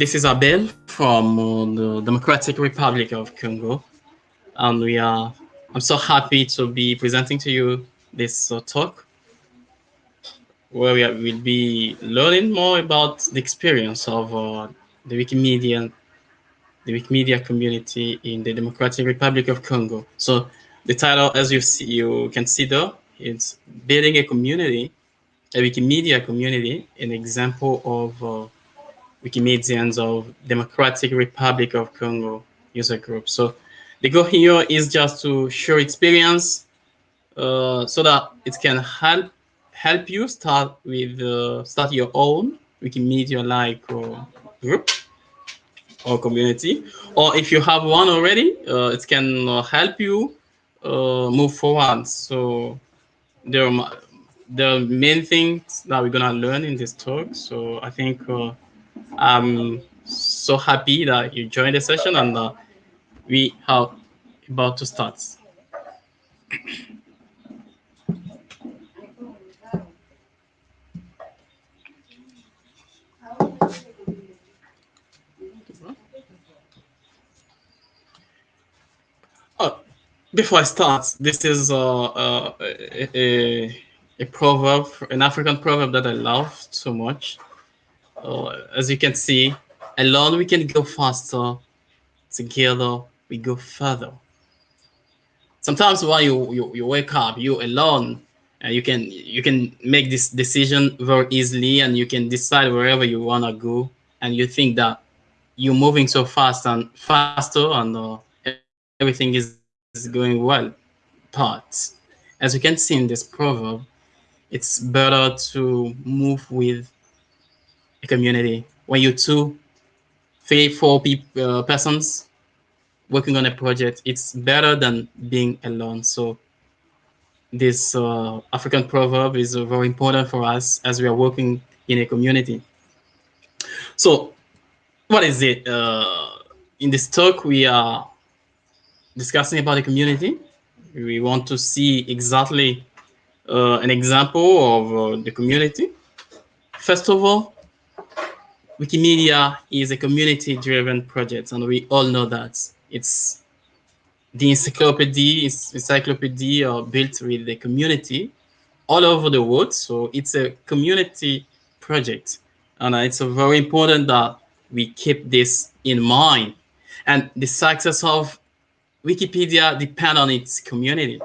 this is Abel from uh, the Democratic Republic of Congo, and we are. I'm so happy to be presenting to you this uh, talk, where we will be learning more about the experience of uh, the Wikimedia, the Wikimedia community in the Democratic Republic of Congo. So the title, as you see, you can see there, it's building a community, a Wikimedia community, an example of uh, Wikimedians of Democratic Republic of Congo user group. So the goal here is just to share experience uh, so that it can help help you start with uh, start your own Wikimedia like uh, group or community. Or if you have one already, uh, it can uh, help you uh, move forward. So there are the main things that we're gonna learn in this talk. So I think I'm so happy that you joined the session and uh, we are about to start. Oh, before I start, this is uh, uh, a, a, a proverb, an African proverb that I love so much. Uh, as you can see, alone we can go faster, together we go further. Sometimes while you, you, you wake up, you alone, and you can you can make this decision very easily and you can decide wherever you want to go and you think that you're moving so fast and faster and uh, everything is, is going well. But as you can see in this proverb, it's better to move with a community when you two, three, four people, uh, persons working on a project, it's better than being alone. So this uh, African proverb is uh, very important for us as we are working in a community. So what is it? Uh, in this talk, we are discussing about the community. We want to see exactly uh, an example of uh, the community. First of all, Wikimedia is a community-driven project, and we all know that. It's the encyclopedia, encyclopedia are built with the community all over the world. So it's a community project. And it's very important that we keep this in mind. And the success of Wikipedia depend on its community.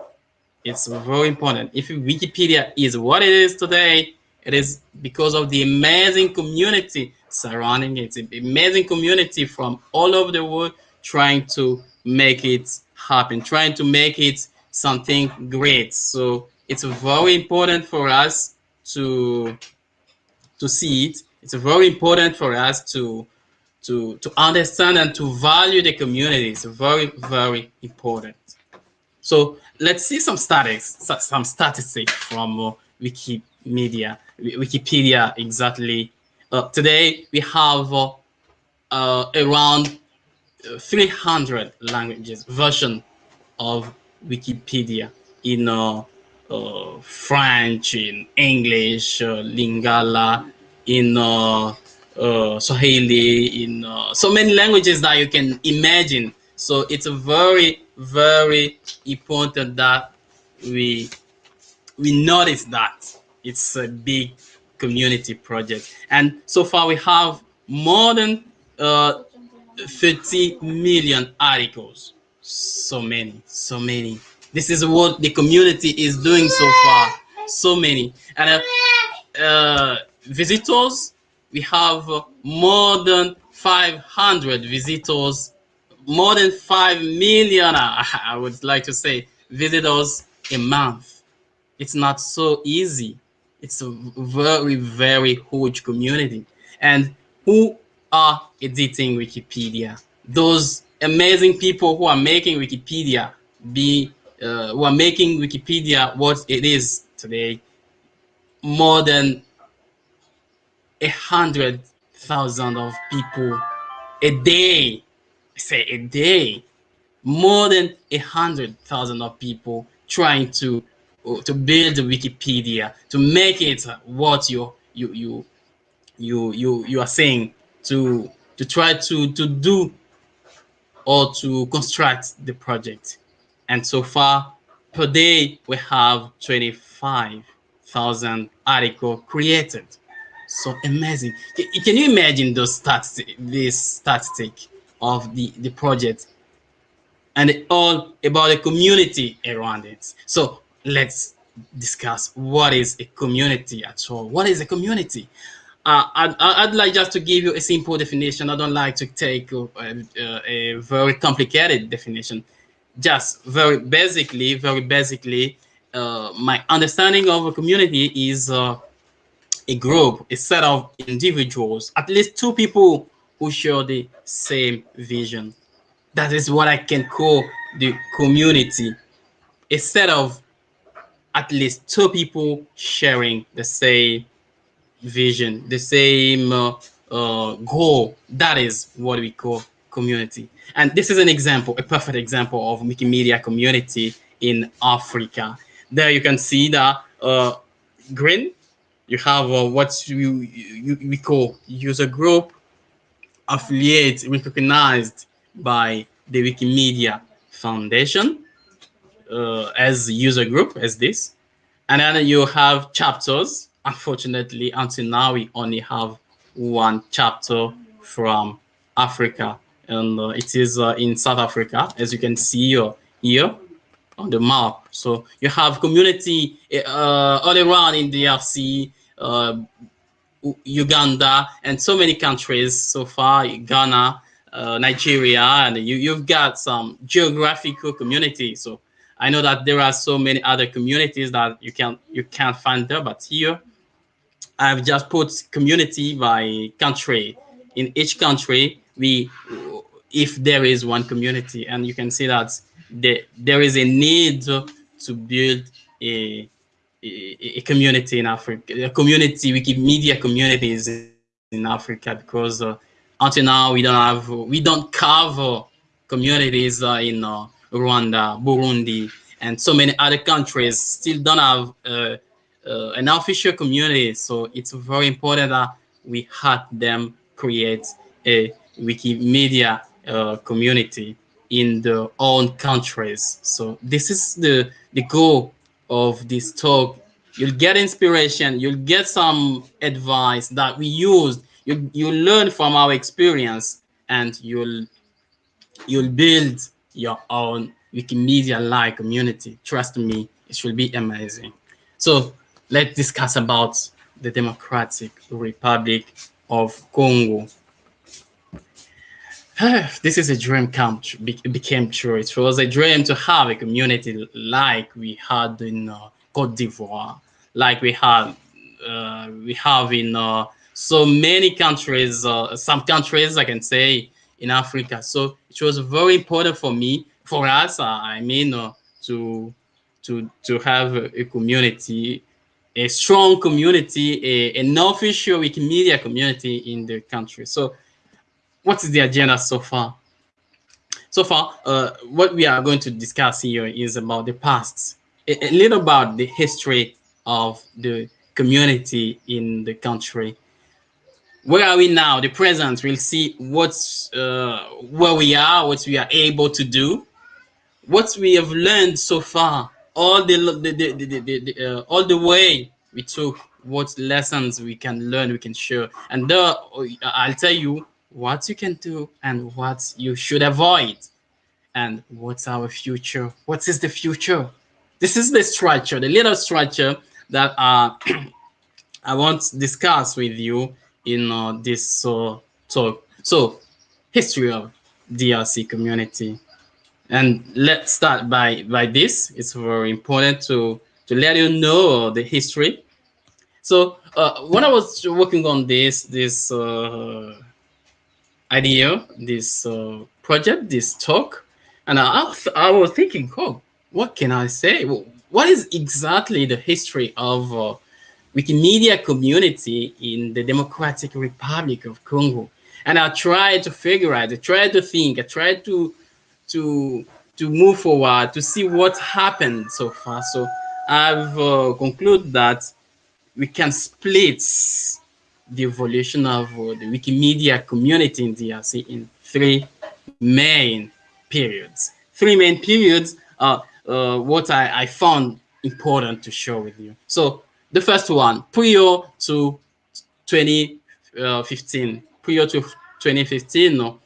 It's very important. If Wikipedia is what it is today, it is because of the amazing community surrounding it. An amazing community from all over the world trying to make it happen, trying to make it something great. So it's very important for us to to see it. It's very important for us to to to understand and to value the community. It's very very important. So let's see some statistics, some statistics from uh, Wikimedia, Wikipedia exactly uh, today we have uh, uh, around 300 languages version of Wikipedia in uh, uh, French, in English, uh, Lingala, in Swahili, in so many languages that you can imagine. So it's very, very important that we we notice that it's a big community project. And so far we have more than uh, 30 million articles. So many, so many. This is what the community is doing so far. So many. And uh, uh, visitors, we have more than 500 visitors, more than 5 million, I would like to say, visitors a month. It's not so easy it's a very, very huge community. And who are editing Wikipedia? Those amazing people who are making Wikipedia be, uh, who are making Wikipedia what it is today, more than a hundred thousand of people a day. I say a day, more than a hundred thousand of people trying to to build Wikipedia to make it what you you you you you you are saying to to try to to do or to construct the project. And so far per day we have 25,000 articles created. So amazing. Can you imagine those stats, this statistic of the, the project and all about the community around it. So let's discuss what is a community at all. What is a community? Uh, I'd, I'd, like just to give you a simple definition. I don't like to take a, a, a very complicated definition. Just very basically, very basically, uh, my understanding of a community is uh, a group, a set of individuals, at least two people who share the same vision. That is what I can call the community. A set of at least two people sharing the same vision, the same uh, uh, goal. That is what we call community. And this is an example, a perfect example of Wikimedia community in Africa. There you can see that uh, green, you have uh, what you, you, we call user group, affiliate recognized by the Wikimedia Foundation uh, as user group as this. And then you have chapters. Unfortunately, until now, we only have one chapter from Africa. And uh, it is uh, in South Africa, as you can see here on the map. So you have community uh, all around in DRC, uh, Uganda, and so many countries so far, Ghana, uh, Nigeria, and you, you've got some geographical communities. So I know that there are so many other communities that you can you can't find there, but here I've just put community by country. In each country, we if there is one community, and you can see that the, there is a need to build a a, community in Africa, a community, Wikimedia communities in Africa, because uh, until now we don't have, we don't cover communities uh, in uh, Rwanda, Burundi, and so many other countries still don't have uh, uh, an official community. So it's very important that we help them create a Wikimedia uh, community in their own countries. So this is the, the goal of this talk. You'll get inspiration, you'll get some advice that we used, you, you learn from our experience and you'll you'll build your own Wikimedia-like community. Trust me, it will be amazing. So let's discuss about the Democratic Republic of Congo. this is a dream come it became true. It was a dream to have a community like we had in uh, Cote d'Ivoire, like we had uh, we have in uh, so many countries, uh, some countries I can say in Africa. So it was very important for me, for us, uh, I mean, uh, to to to have a, a community, a strong community, a, an official Wikimedia community in the country. So what is the agenda so far? So far, uh, what we are going to discuss here is about the past, a, a, little about the history of the community in the country. Where are we now? The present. We'll see what's uh, where we are, what we are able to do, what we have learned so far, all the, the, the, the, the, the uh, all the way we took, what lessons we can learn, we can share, and there, I'll tell you what you can do and what you should avoid. And what's our future? What is the future? This is the structure the little structure that uh, i want to discuss with you in uh, this uh, talk so history of drc community. And let's start by by this. It's very important to to let you know the history. So uh, when i was working on this this uh, idea, this uh, project, this talk, and I, I was thinking, oh, what can I say? What is exactly the history of uh, Wikimedia community in the Democratic Republic of Congo? And I tried to figure out, I tried to think, I tried to to to move forward to see what happened so far. So I've uh, concluded that we can split the evolution of uh, the Wikimedia community in DRC in three main periods. Three main periods are uh, what I, I found important to share with you. So the first one, prior to 2015, prior to 2015, no,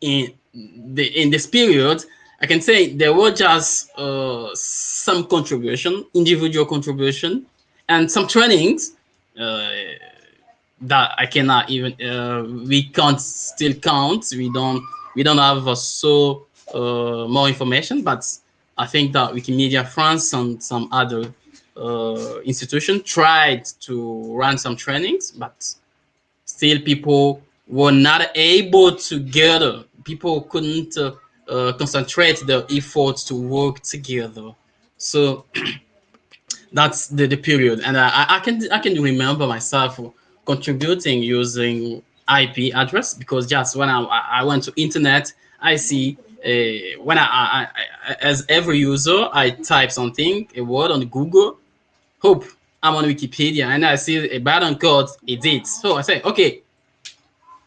in the in this period, I can say there were just uh, some contribution, individual contribution, and some trainings uh, that I cannot even uh, we can't still count. We don't we don't have uh, so uh, more information, but I think that Wikimedia France and some other uh, institution tried to run some trainings, but still people were not able to gather. People couldn't uh, uh, concentrate their efforts to work together. So that's the, the period. And I, I can I can remember myself contributing using IP address because just when I, I went to internet, I see uh, when I, I, I, as every user, I type something, a word on Google, I'm on Wikipedia, and I see a button called edit. So I say, okay,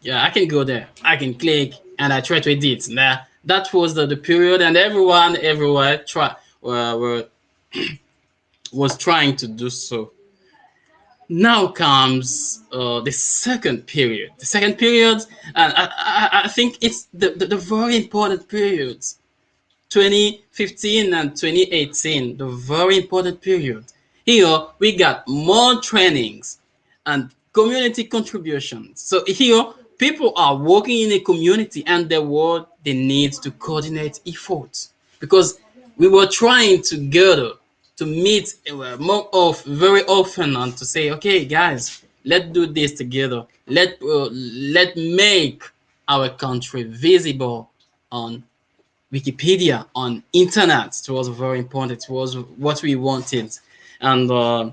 yeah, I can go there. I can click, and I try to edit. Now that was the, the period, and everyone everywhere try uh, were was trying to do so. Now comes uh, the second period. The second period, and I, I, I think it's the, the, the very important periods. 2015 and 2018, the very important period. Here we got more trainings and community contributions. So here people are working in a community and there were they need to coordinate efforts because we were trying together to meet uh, more of very often and to say, okay, guys, let's do this together. Let uh, let make our country visible on Wikipedia, on internet. It was very important. It was what we wanted, and uh,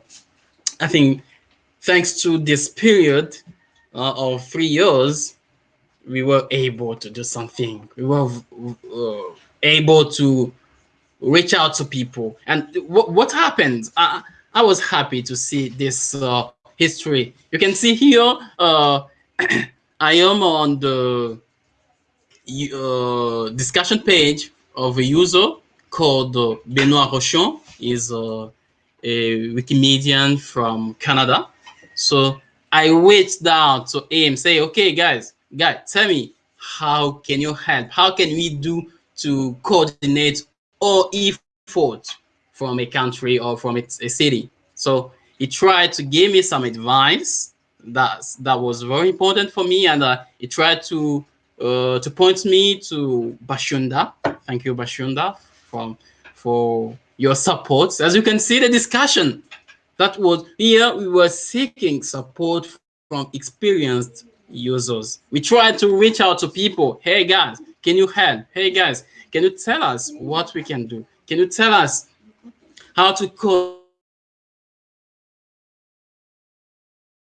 I think thanks to this period uh, of three years, we were able to do something. We were uh, able to reach out to people. And what, happened? I, I was happy to see this uh, history. You can see here, uh, I am on the uh, discussion page of a user called uh, Benoit Rochon. Uh, a Wikimedian from Canada. So I reached out to him, say, okay, guys, guys, tell me, how can you help? How can we do to coordinate or effort from a country or from a, a city. So he tried to give me some advice that that was very important for me, and uh, he tried to uh, to point me to Bachounda. Thank you, Bachounda, from for your support. As you can see, the discussion that was here, we were seeking support from experienced users. We tried to reach out to people. Hey guys, can you help? Hey guys, can you tell us what we can do? Can you tell us how to code?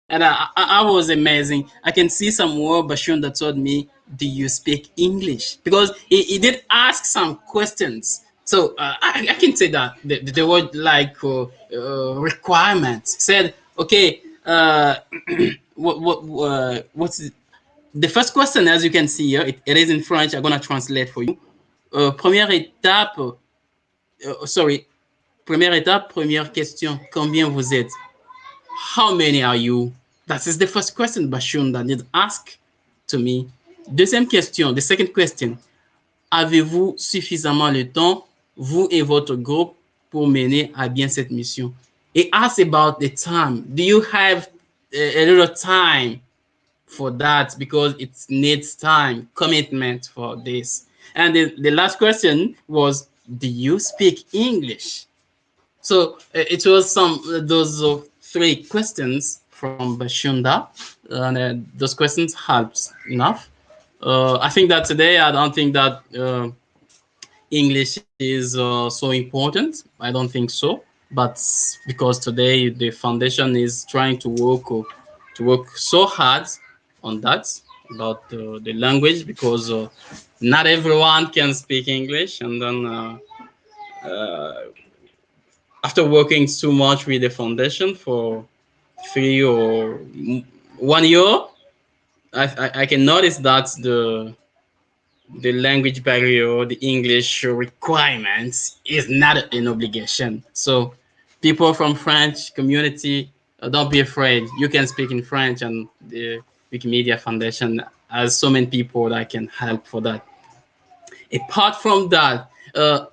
And I, I, was amazing. I can see some word Bashun that told me, do you speak English? Because he, he did ask some questions. So uh, I, I, can say that the, the word like uh, uh, requirements said, okay, uh, what, what, uh, what's the first question, as you can see here, it, it is in French. I'm going to translate for you. Euh, première étape, euh, sorry, première étape, première question, combien vous êtes? How many are you? That is the first question Bachounda did ask to me. Deuxième question, the second question, avez-vous suffisamment le temps, vous et votre groupe, pour mener à bien cette mission? It asks about the time. Do you have a, little time for that? Because it needs time, commitment for this. And the, the last question was, do you speak English? So uh, it was some uh, those uh, three questions from Bachounda, and uh, those questions helped enough. Uh, I think that today I don't think that uh, English is so important. I don't think so, but because today the foundation is trying to work to work so hard on that about the language because not everyone can speak English. And then uh, uh, after working so much with the foundation for three or one year, I, I, I can notice that the the language barrier, the English requirements is not an obligation. So people from French community, uh, don't be afraid. You can speak in French and the Wikimedia Foundation has so many people that can help for that. Apart from that, uh,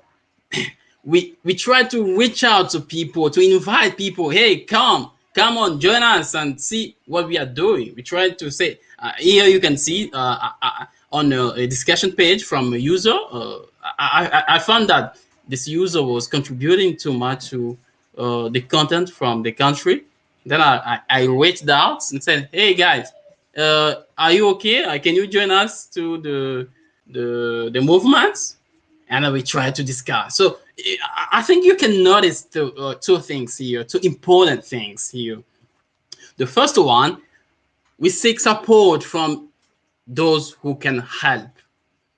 we we try to reach out to people, to invite people, hey, come, come on, join us and see what we are doing. We try to say, uh, here you can see uh, uh, uh on a, a, discussion page from a user. Uh, I, I, I, found that this user was contributing too much to uh, the content from the country. Then I, I, I reached out and said, hey guys, uh, are you okay? Uh, can you join us to the the the movement? And we try to discuss. So I think you can notice two, uh, two things here, two important things here. The first one, we seek support from those who can help.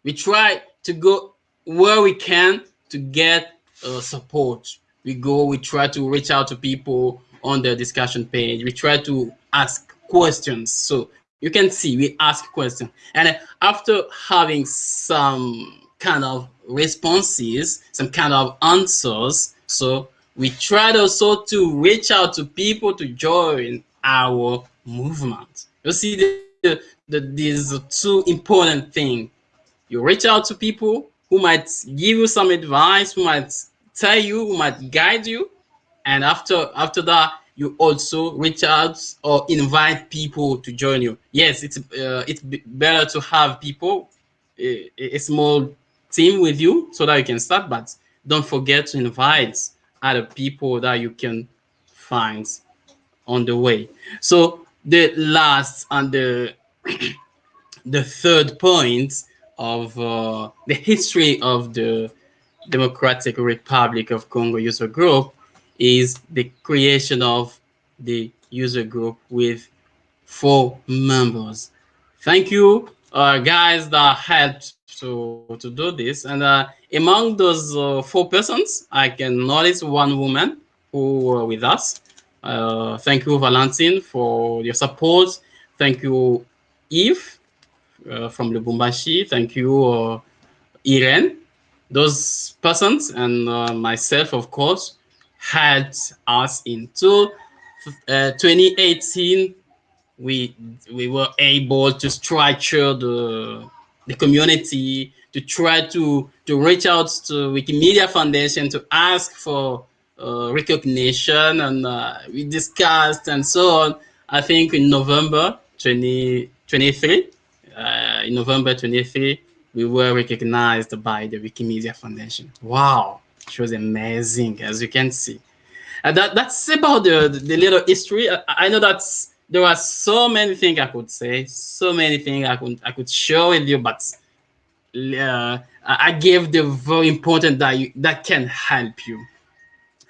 We try to go where we can to get uh, support. We go, we try to reach out to people on the discussion page. We try to ask questions. So you can see we ask questions. And after having some kind of responses, some kind of answers, so we tried also to reach out to people to join our movement. You see the, the, the, these two important things. You reach out to people who might give you some advice, who might tell you, who might guide you. And after after that, you also reach out or invite people to join you. Yes, it's uh, it's better to have people, a, a, small team with you so that you can start, but don't forget to invite other people that you can find on the way. So the last and the the third point of uh, the history of the Democratic Republic of Congo user group is the creation of the user group with four members. Thank you, uh, guys that helped to, to do this. And uh, among those uh, four persons, I can notice one woman who were with us. Uh, thank you, Valentine, for your support. Thank you, Eve uh, from Lubumbashi. Thank you, uh, Irene. Those persons and myself, of course, had us into uh, 2018 we we were able to structure the the community to try to to reach out to wikimedia foundation to ask for uh, recognition and uh, we discussed and so on i think in november 2023 uh, in november 23 we were recognized by the wikimedia foundation wow she was amazing, as you can see. And that, that's about the, the little history. I, I know that there are so many things I could say, so many things I could I could share with you, but uh, I gave the very important that you, that can help you.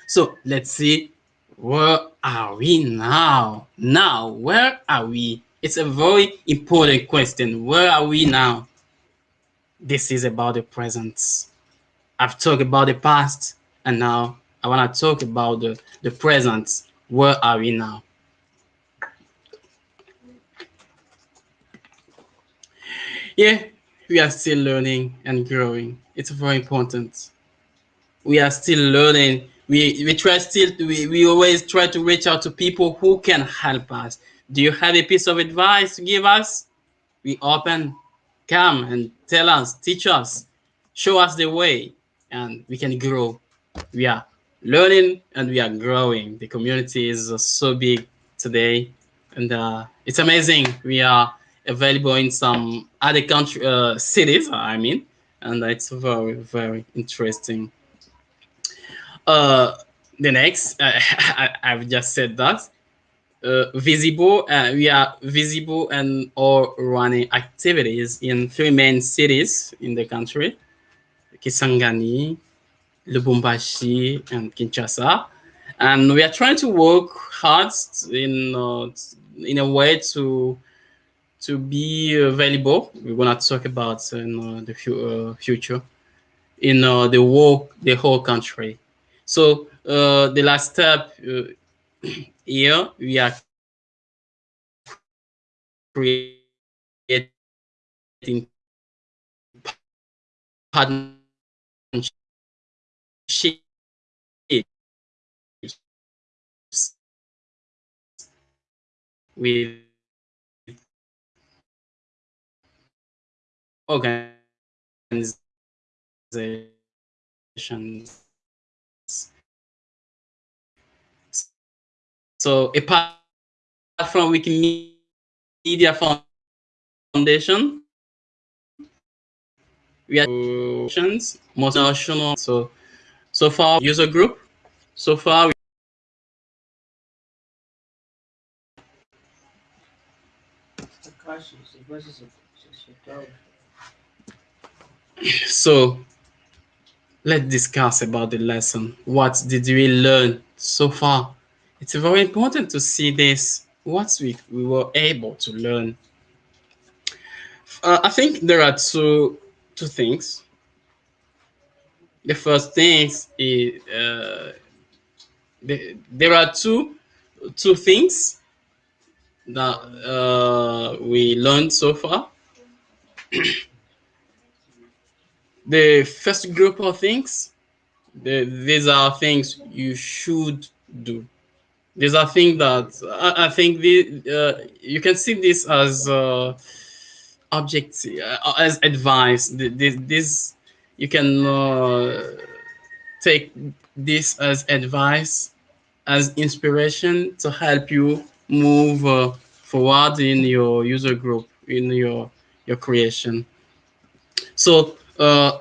So let's see, where are we now? Now, where are we? It's a very important question. Where are we now? This is about the present. I've talked about the past and now I want to talk about the, the present. Where are we now? Yeah, we are still learning and growing. It's very important. We are still learning. We, we try still, we, we always try to reach out to people who can help us. Do you have a piece of advice to give us? We open, come and tell us, teach us, show us the way and we can grow. We are learning and we are growing. The community is so big today and uh, it's amazing. We are available in some other country uh, cities, I mean, and it's very, very interesting. Uh, the next, uh, I, have just said that. Uh, visible, uh, we are visible and all running activities in three main cities in the country. Kisangani, Lubumbashi, and Kinshasa. And we are trying to work hard in uh, in a way to to be available. We're gonna talk about in uh, the fu uh, future in uh, the whole the whole country. So uh, the last step uh, here we are creating partnerships with organizations. So apart from Wikimedia Foundation, we have multinational. So so far user group. So far. So let's discuss about the lesson. What did we learn so far? It's very important to see this, what we, we were able to learn. Uh, I think there are two, two things. The first thing is uh, the, there are two, two things that uh, we learned so far. the first group of things, the, these are things you should do. These are things that I, I think the, uh, you can see this as uh, object, uh, as advice. This, this you can uh, take this as advice, as inspiration to help you move uh, forward in your user group, in your your creation. So uh,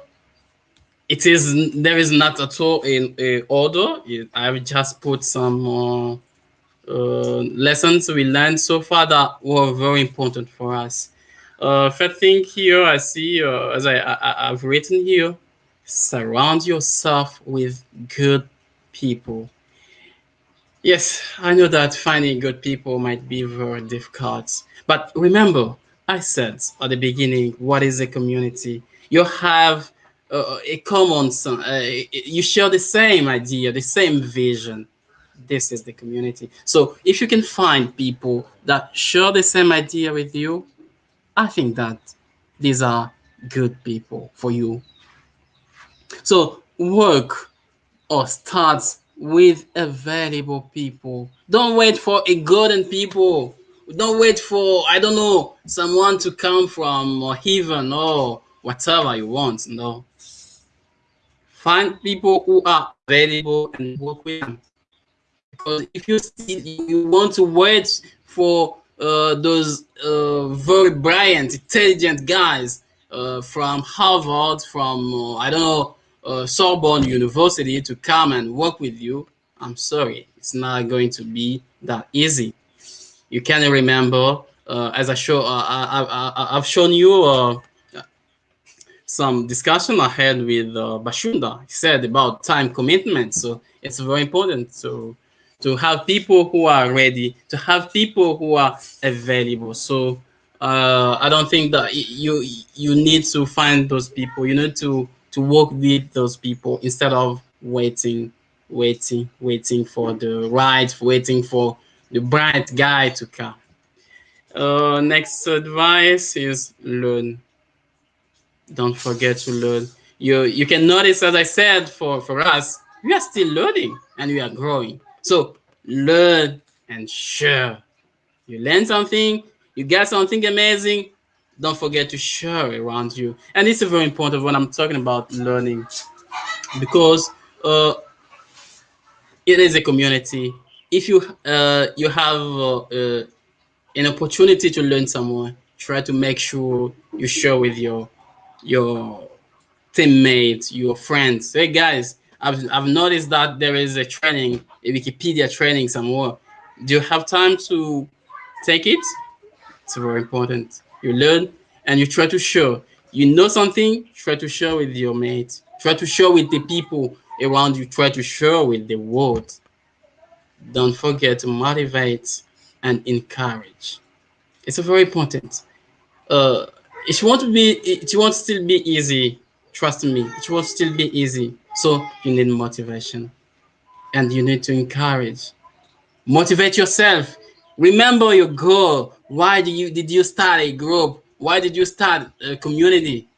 it is there is not at all in order. I've just put some uh, uh, lessons we learned so far that were very important for us. Uh, first thing here I see, uh, as I, I I've written here, surround yourself with good people. Yes, I know that finding good people might be very difficult. But remember, I said at the beginning, what is a community? You have uh, a common, uh, you share the same idea, the same vision. This is the community. So if you can find people that share the same idea with you, I think that these are good people for you. So work or start with available people. Don't wait for a golden people. Don't wait for, I don't know, someone to come from heaven or whatever you want. No. Find people who are available and work with them. Because if you see, you want to wait for uh, those uh, very brilliant, intelligent guys uh, from Harvard, from, uh, I don't know, uh, Sorbonne University to come and work with you, I'm sorry, it's not going to be that easy. You can remember, uh, as I show, I, have shown you some discussion I had with uh, Bachounda. He said about time commitment. So it's very important to to have people who are ready, to have people who are available. So uh, I don't think that you you need to find those people. You need to to work with those people instead of waiting, waiting, waiting for the right, waiting for the bright guy to come. Uh, next advice is learn. Don't forget to learn. You you can notice, as I said, for for us, we are still learning and we are growing. So learn and share. You learn something, you get something amazing, don't forget to share around you. And it's a very important when I'm talking about learning because uh, it is a community. If you uh, you have uh, an opportunity to learn someone, try to make sure you share with your your teammates, your friends. Hey guys, I've I've noticed that there is a training, a Wikipedia training somewhere. Do you have time to take it? It's very important you learn, and you try to show. You know something, try to share with your mates. Try to share with the people around you. Try to share with the world. Don't forget to motivate and encourage. It's very important. Uh, it won't be. It won't still be easy. Trust me. It won't still be easy. So you need motivation, and you need to encourage. Motivate yourself. Remember your goal. Why did you did you start a group? Why did you start a community?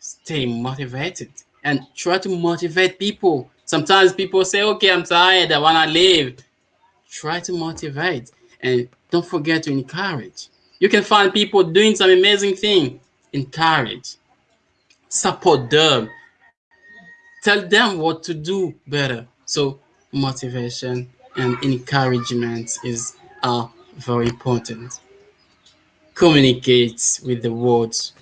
Stay motivated and try to motivate people. Sometimes people say, "Okay, I'm tired. I wanna leave." Try to motivate and don't forget to encourage. You can find people doing some amazing thing. Encourage, support them, tell them what to do better. So motivation and encouragement is are very important. Communicate with the words.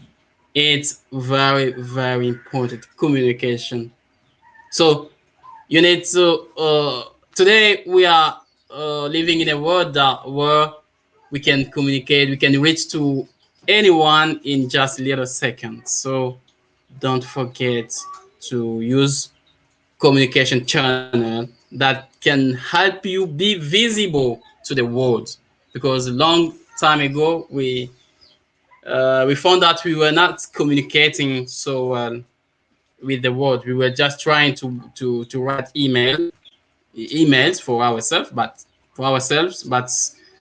It's very, very important. Communication. So you need to uh, today we are uh, living in a world that where we can communicate, we can reach to anyone in just a little seconds. So don't forget to use communication channel that can help you be visible to the world because a long time ago we uh, we found that we were not communicating so well with the world we were just trying to to to write email emails for ourselves but for ourselves but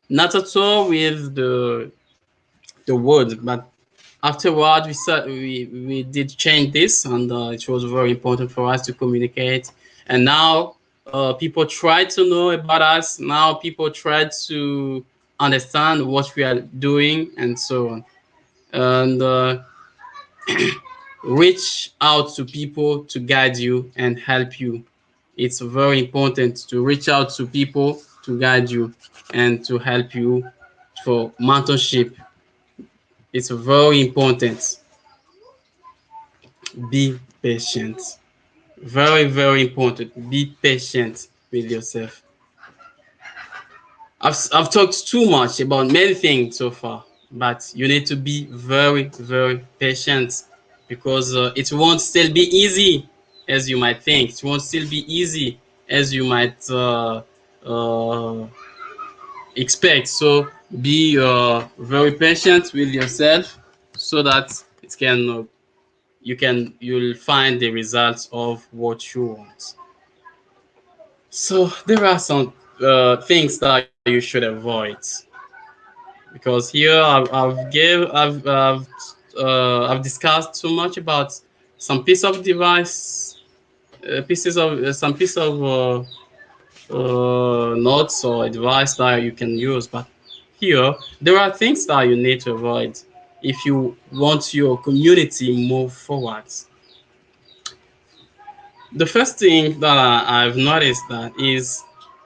not at all with the the world but afterward we said we we did change this and uh, it was very important for us to communicate. And now uh, people try to know about us. Now people try to understand what we are doing and so on. And uh, reach out to people to guide you and help you. It's very important to reach out to people to guide you and to help you for mentorship. It's very important. Be patient. Very very important. Be patient with yourself. I've, I've talked too much about many things so far but you need to be very very patient because uh, it won't still be easy as you might think. It won't still be easy as you might uh, uh, expect. So be uh, very patient with yourself so that it can uh, you can you'll find the results of what you want. So there are some uh, things that you should avoid because here I've, I've give I've I've, uh, I've discussed too much about some piece of device uh, pieces of uh, some piece of uh, Uh, notes or advice that you can use but here there are things that you need to avoid if you want your community move forward the first thing that I've noticed that is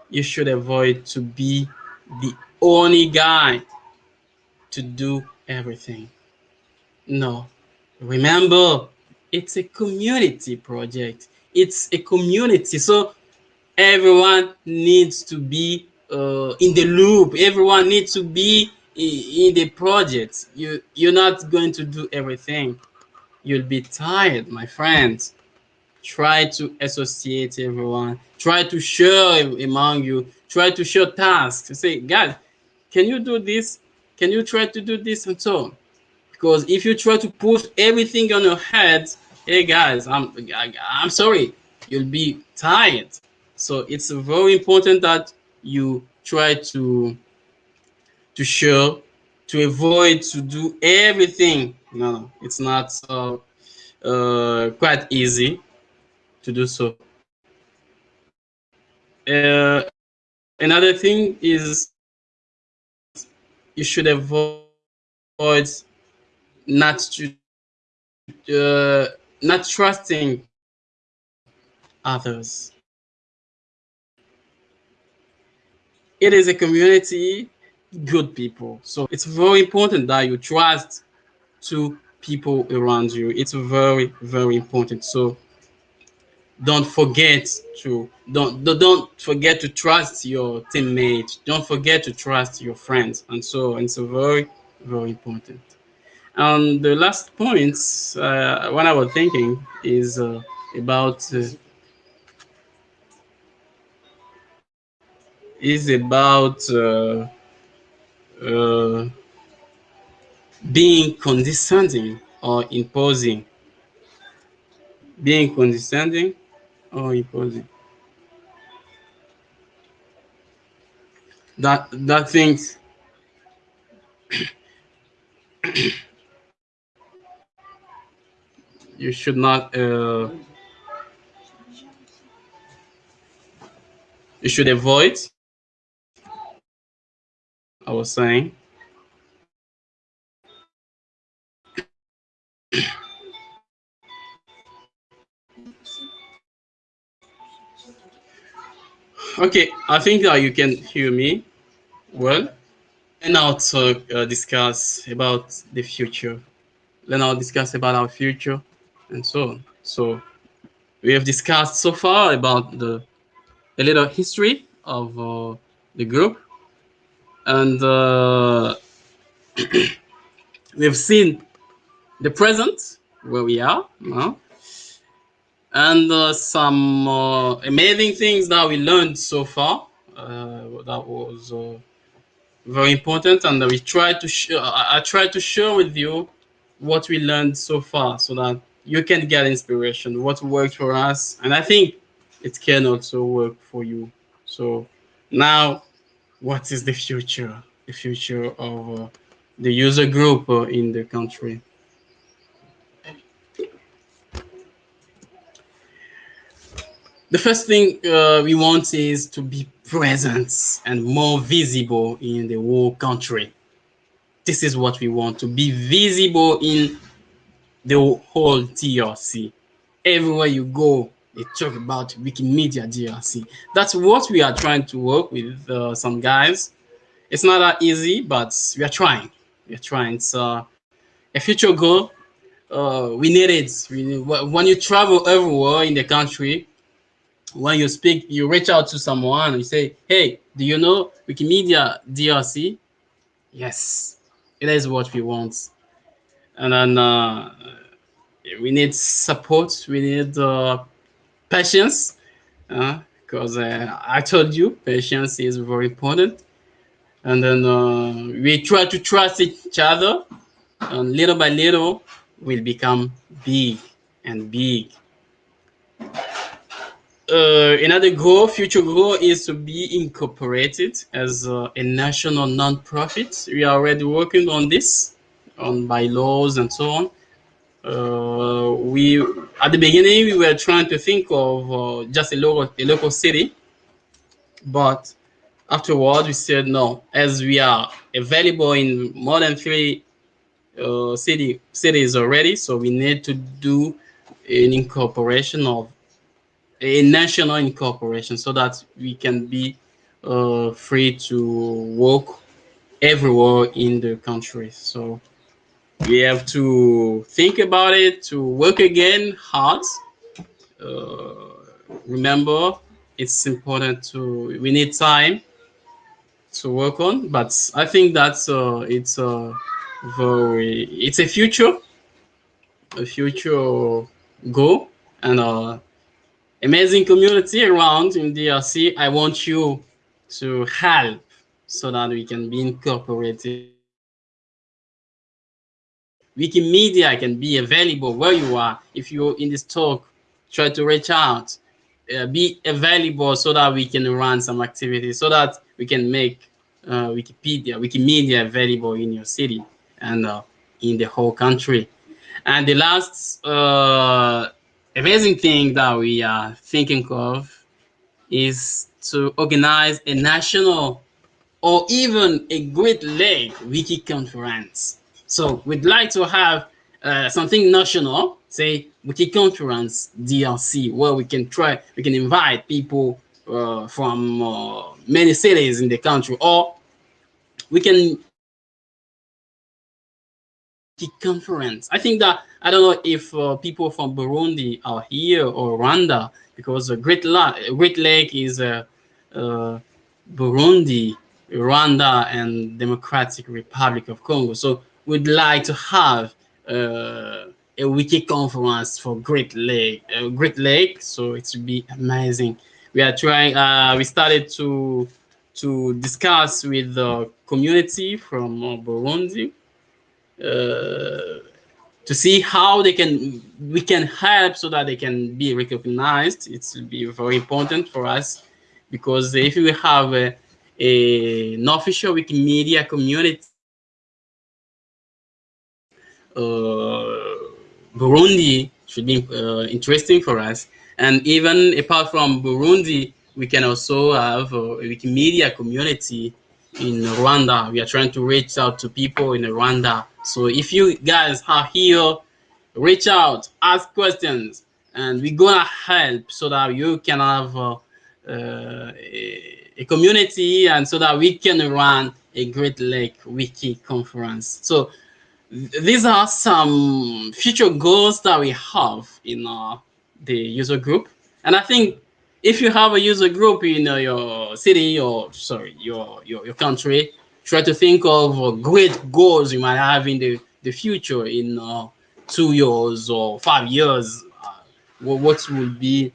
you should avoid to be the only guy to do everything. No, remember, it's a community project. It's a community, so everyone needs to be uh, in the loop. Everyone needs to be in the project. You you're not going to do everything. You'll be tired, my friends. Try to associate everyone. Try to share among you. Try to share tasks. Say, guys, can you do this? Can you try to do this and so on? Because if you try to put everything on your head, hey guys, I'm I, I'm sorry, you'll be tired. So it's very important that you try to to show to avoid to do everything. No, it's not uh, uh, quite easy to do so. Uh, another thing is you should avoid not to uh, not trusting others. It is a community, good people. So it's very important that you trust to people around you. It's very, very important. So don't forget to don't don't forget to trust your teammates don't forget to trust your friends and so on. it's very very important and the last point uh, what i was thinking is uh, about uh, is about uh, uh, being condescending or imposing. Being condescending or imposing. That that things you should not uh, you should avoid I was saying. Okay I think that you can hear me well. And now to uh, discuss about the future. Let's now discuss about our future and so on. So we have discussed so far about the a little history of uh, the group, and uh, we have seen the present where we are now, and uh, some uh, amazing things that we learned so far. Uh, that was uh, very important, and we tried to. I, I tried to share with you what we learned so far, so that you can get inspiration, what worked for us. And I think it can also work for you. So now, what is the future? The future of uh, the user group uh, in the country. The first thing uh, we want is to be present and more visible in the whole country. This is what we want to be visible in the whole DRC. Everywhere you go, they talk about Wikimedia DRC. That's what we are trying to work with uh, some guys. It's not that easy, but we are trying. We are trying. It's uh, a future goal. Uh, we need it. We need, when you travel everywhere in the country, when you speak, you reach out to someone and you say, hey, do you know Wikimedia DRC? Yes, it is what we want and then uh, we need support we need uh, patience because uh, i told you patience is very important and then uh, we try to trust each other and little by little we'll become big and big uh, another goal, future goal, is to be incorporated as uh, a national non-profit. We are already working on this on bylaws and so on. Uh, we at the beginning we were trying to think of uh, just a local a local city, but afterwards we said no. As we are available in more than three uh, city cities already, so we need to do an incorporation of a national incorporation so that we can be uh, free to work everywhere in the country. So we have to think about it to work again hard. Uh, remember it's important to we need time to work on but i think that's uh it's a very it's a future a future goal and uh amazing community around in drc i want you to help so that we can be incorporated Wikimedia can be available where you are. If you're in this talk, try to reach out, uh, be available so that we can run some activities, so that we can make uh, Wikipedia, Wikimedia available in your city and uh, in the whole country. And the last uh, amazing thing that we are thinking of is to organize a national or even a Great Lake Wiki conference so we'd like to have uh, something national, say Wiki Conference DRC, where we can try, we can invite people uh, from uh, many cities in the country, or we can conference. I think that I don't know if uh, people from Burundi are here or Rwanda because Great, La Great Lake is uh, uh, Burundi, Rwanda, and Democratic Republic of Congo. So would like to have uh, a wiki conference for Great Lake, uh, Great Lake. So it would be amazing. We are trying. Uh, we started to to discuss with the community from uh, Burundi uh, to see how they can we can help so that they can be recognized. It will be very important for us because if we have a, a, an official Wikimedia community. Uh, Burundi should be uh, interesting for us. And even apart from Burundi, we can also have a Wikimedia community in Rwanda. We are trying to reach out to people in Rwanda. So if you guys are here, reach out, ask questions, and we're gonna help so that you can have uh, uh, a, community and so that we can run a Great Lake Wiki conference. So these are some future goals that we have in uh, the user group. And I think if you have a user group in uh, your city or sorry, your, your, your country, try to think of uh, great goals you might have in the, the future in uh, two years or five years. Uh, what will be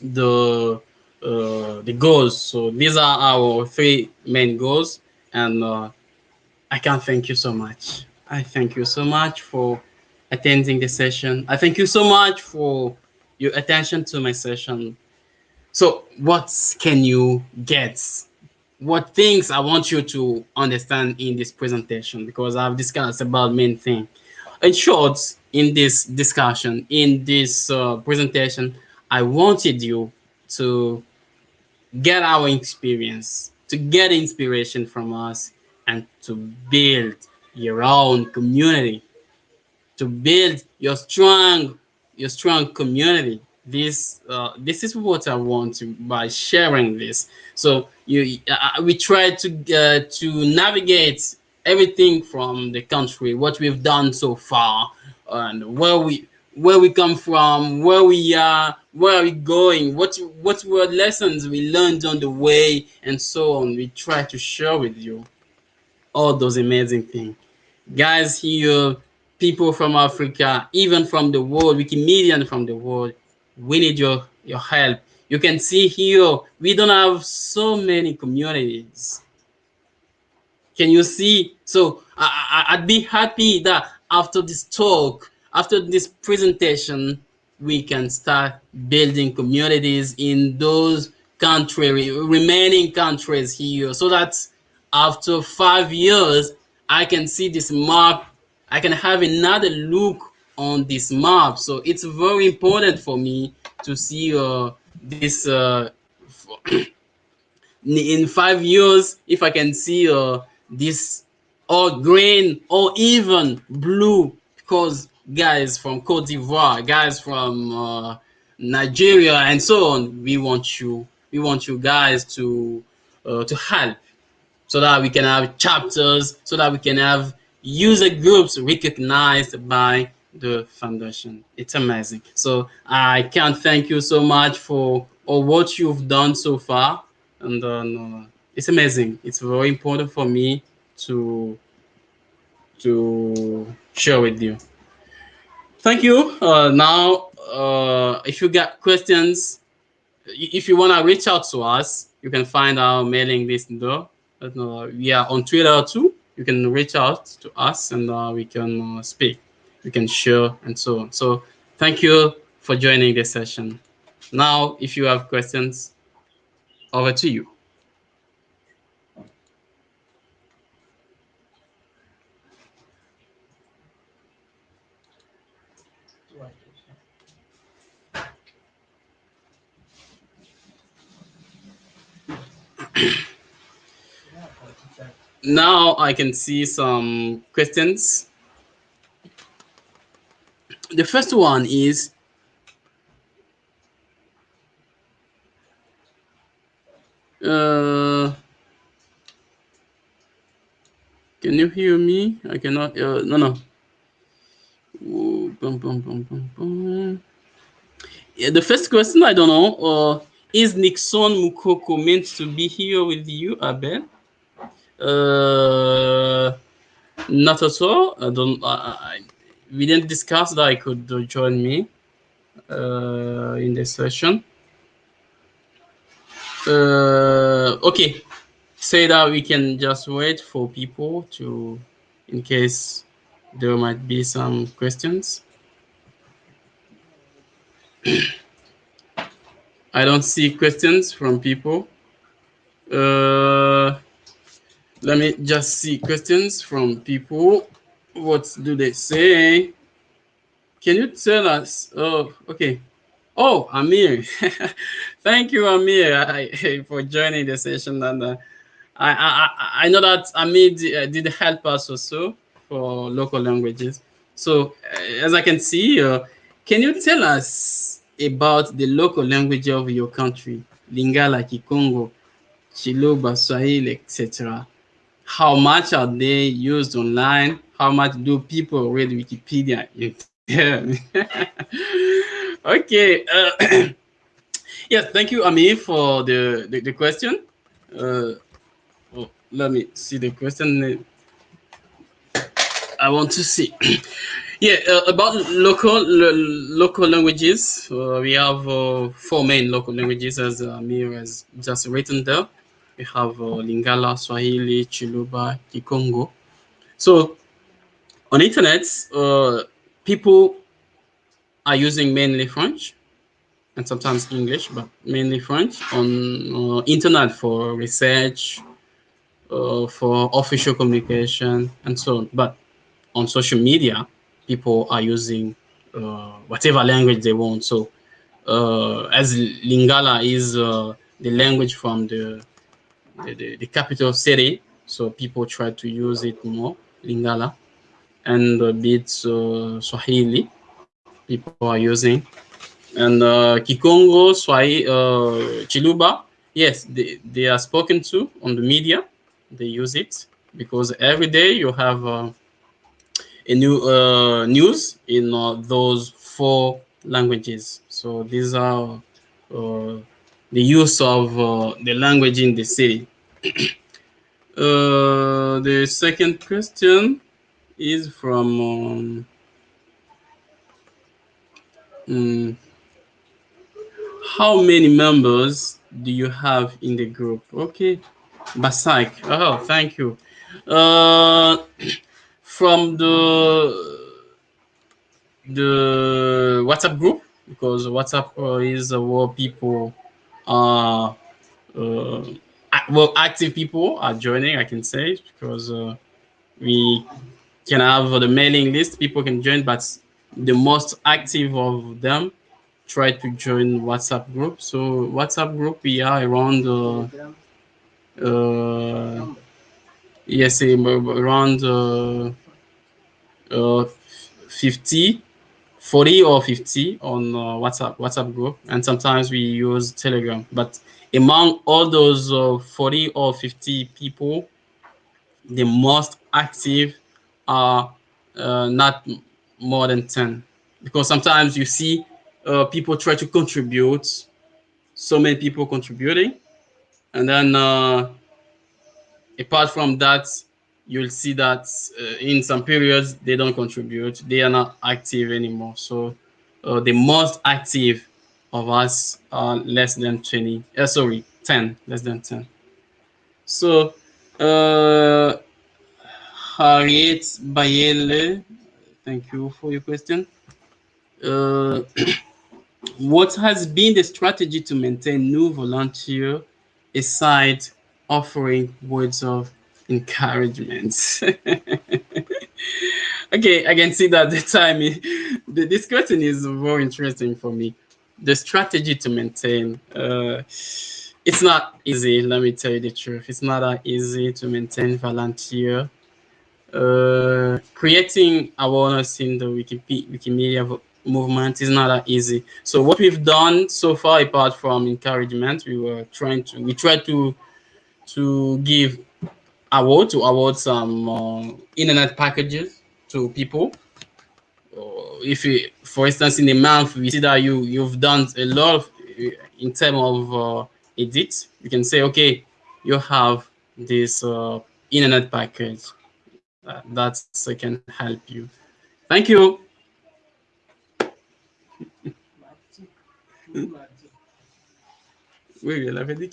the uh, the goals? So these are our three main goals, and uh, I can't thank you so much. I thank you so much for attending the session. I thank you so much for your attention to my session. So what can you get? What things I want you to understand in this presentation because I've discussed about main thing. In short, in this discussion, in this uh, presentation, I wanted you to get our experience, to get inspiration from us, and to build your own community, to build your strong, your strong community. This, uh, this is what I want to by sharing this. So you, uh, we try to uh, to navigate everything from the country, what we've done so far, and where we where we come from, where we are, where are we going, what what were lessons we learned on the way, and so on. We try to share with you all those amazing things guys here, uh, people from Africa, even from the world, Wikimedian from the world, we need your, your help. You can see here, we don't have so many communities. Can you see? So I, I, I'd be happy that after this talk, after this presentation, we can start building communities in those country, remaining countries here so that after five years, I can see this map. I can have another look on this map. So it's very important for me to see uh, this uh, in five years, if I can see uh, this or green or even blue, because guys from Cote d'Ivoire, guys from uh, Nigeria, and so on, we want you, we want you guys to uh, to help so that we can have chapters, so that we can have user groups recognized by the foundation. It's amazing. So I can't thank you so much for all what you've done so far. And uh, it's amazing. It's very important for me to to share with you. Thank you. Uh, now, uh, if you got questions, if you want to reach out to us, you can find our mailing list there uh, we are on Twitter too. You can reach out to us and uh, we can uh, speak. We can share and so on. So thank you for joining this session. Now, if you have questions, over to you. Now I can see some questions. The first one is, uh, can you hear me? I cannot, uh, no, no. Ooh, yeah, the first question, I don't know, uh, is Nixon Mukoko meant to be here with you, Abel? Uh, not at all. I don't. I, we didn't discuss that I could join me uh, in this session. Uh, okay, say that we can just wait for people to, in case there might be some questions. I don't see questions from people. Uh, let me just see questions from people. What do they say? Can you tell us? Oh, okay. Oh, Amir. Thank you, Amir, I, for joining the session. And uh, I, I, I know that Amir did, did help us also for local languages. So uh, as I can see, uh, can you tell us about the local language of your country? Lingala, Kikongo, Chiluba, Swahili, etc. How much are they used online? How much do people read Wikipedia? okay. Uh, yes, thank you, Ami, for the, the, the question. Uh, oh, let me see the question. I want to see. yeah, uh, about local local languages, uh, we have uh, four main local languages, as Amir has just written there. We have uh, Lingala, Swahili, Chiluba, Kikongo. So on internet, uh, people are using mainly French and sometimes English, but mainly French on uh, internet for research, uh, for official communication, and so on. But on social media, people are using uh, whatever language they want. So uh, as Lingala is uh, the language from the, the, the, the capital city, so people try to use it more, Lingala, and a bit uh, Swahili people are using. And uh, Kikongo, Swahili, uh, Chiluba, yes, they, they are spoken to on the media. They use it because every day you have uh, a new uh, news in uh, those four languages. So these are uh, the use of uh, the language in the city. Uh, the second question is from um, um, how many members do you have in the group? Okay, Basak. Oh, thank you. Uh, from the the WhatsApp group because WhatsApp uh, is where people uh, well active people are joining. I can say because uh, we can have the mailing list. People can join, but the most active of them try to join WhatsApp group. So WhatsApp group we are around uh, uh yes around uh, uh, 50, 40 or 50 on uh, WhatsApp WhatsApp group, and sometimes we use Telegram. But among all those uh, 40 or 50 people, the most active are uh, not more than 10, because sometimes you see uh, people try to contribute, so many people contributing, and then uh, apart from that, you'll see that uh, in some periods they don't contribute. They are not active anymore. So uh, the most active of us are less than 20 uh, sorry 10 less than 10 so uh harriet bayele thank you for your question. Uh, what has been the strategy to maintain new volunteer aside offering words of encouragement. okay, I can see that the time, the, this question is very interesting for me. The strategy to maintain, uh, it's not easy, let me tell you the truth. It's not that easy to maintain volunteer. Uh, creating awareness in the Wikipedia, Wikimedia movement is not that easy. So what we've done so far, apart from encouragement, we were trying to, we tried to, to give award to award some uh, internet packages to people. Uh, if you, for instance, in a month, we see that you you've done a lot of, uh, in terms of uh, edits, you can say, okay, you have this uh, internet package uh, that can help you. Thank you. oui, elle avait dit.